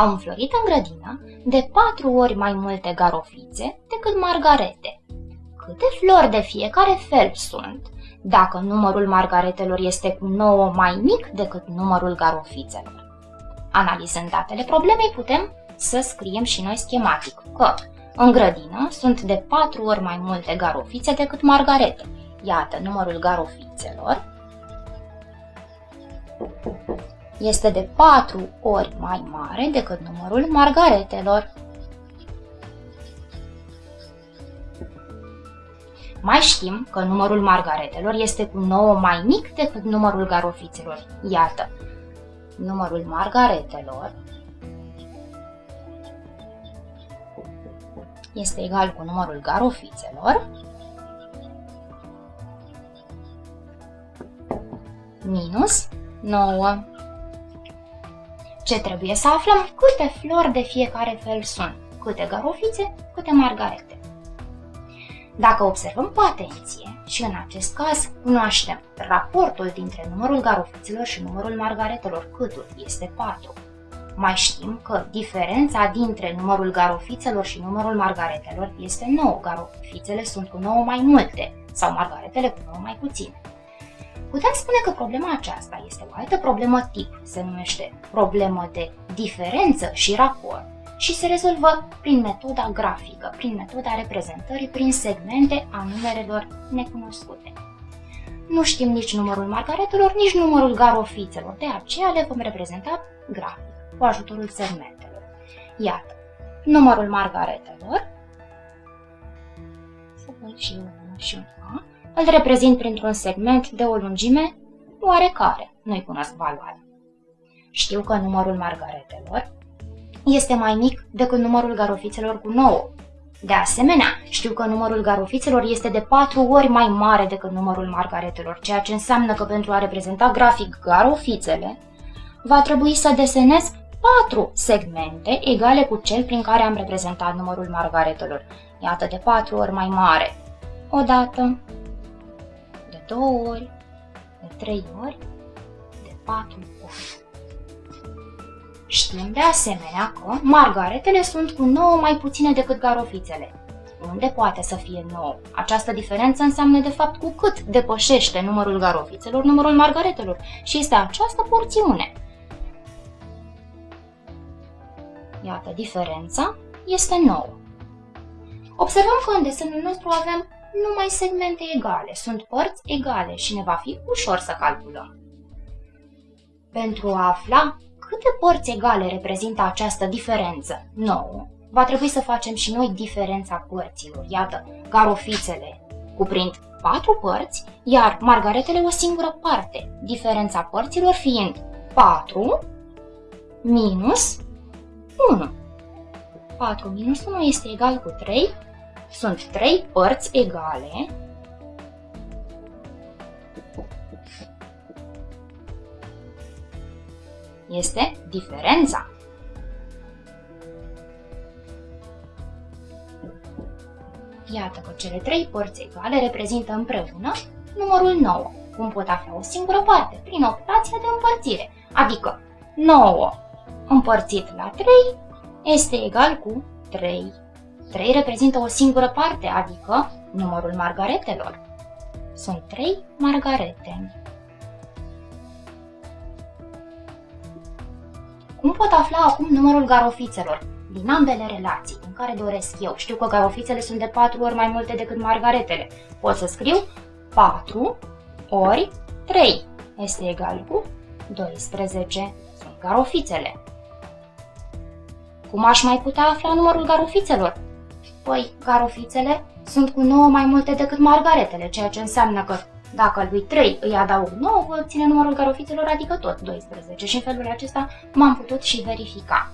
au înflorit în grădină de patru ori mai multe garofițe decât margarete. Câte flori de fiecare fel sunt, dacă numărul margaretelor este cu 9 mai mic decât numărul garofițelor? Analizând datele problemei, putem să scriem și noi schematic că în grădină sunt de 4 ori mai multe garofițe decât margarete. Iată, numărul garofițelor este de 4 ori mai mare decât numărul margaretelor. Mai știm că numărul margaretelor este cu 9 mai mic decât numărul garofițelor. Iată, numărul margaretelor este egal cu numărul garofițelor minus 9. Ce trebuie să aflăm? Câte flori de fiecare fel sunt, câte garofițe, câte margarete. Dacă observăm cu atenție, și în acest caz cunoaștem raportul dintre numărul garofițelor și numărul margaretelor, câtul este 4. Mai știm că diferența dintre numărul garofițelor și numărul margaretelor este 9. Garofițele sunt cu 9 mai multe sau margaretele cu 9 mai puține. Putem spune că problema aceasta este o altă problemă tip, se numește problemă de diferență și raport și se rezolvă prin metoda grafică, prin metoda reprezentării prin segmente a numerelor necunoscute. Nu știm nici numărul margaretelor, nici numărul garofițelor, de aceea le vom reprezenta grafic, cu ajutorul segmentelor. Iată, numărul margaretelor, să văd și eu și un A, îl reprezint printr-un segment de o lungime oarecare, nu-i cunosc valoarea. Știu că numărul margaretelor este mai mic decât numărul garofițelor cu 9. De asemenea, știu că numărul garofițelor este de 4 ori mai mare decât numărul margaretelor, ceea ce înseamnă că pentru a reprezenta grafic garofițele, va trebui să desenez 4 segmente egale cu cel prin care am reprezentat numărul margaretelor. Iată, de 4 ori mai mare. O dată, de 2 ori, de 3 ori, de 4 ori. Știm de asemenea că margaretele sunt cu 9 mai puține decât garofițele. Unde poate să fie 9? Această diferență înseamnă de fapt cu cât depășește numărul garofițelor numărul margaretelor și este această porțiune. Iată, diferența este 9. Observăm că în desenul nostru avem numai segmente egale, sunt părți egale și ne va fi ușor să calculăm. Pentru a afla câte părți egale reprezintă această diferență? 9. Va trebui să facem și noi diferența părților. Iată, garofițele cuprind 4 părți, iar margaretele o singură parte, diferența părților fiind 4 minus 1. 4 minus 1 este egal cu 3, sunt 3 părți egale, este diferența. Iată că cele trei părți egale reprezintă împreună numărul 9, cum pot afla o singură parte, prin operația de împărțire, adică 9 împărțit la 3 este egal cu 3. 3 reprezintă o singură parte, adică numărul margaretelor. Sunt 3 margarete. Cum pot afla acum numărul garofițelor? Din ambele relații, în care doresc eu. Știu că garofițele sunt de 4 ori mai multe decât margaretele. Pot să scriu 4 ori 3 este egal cu 12. Sunt garofițele. Cum aș mai putea afla numărul garofițelor? Păi, garofițele sunt cu 9 mai multe decât margaretele, ceea ce înseamnă că dacă lui 3 îi adaug 9, voi obține numărul garofițelor, adică tot 12 și în felul acesta m-am putut și verifica.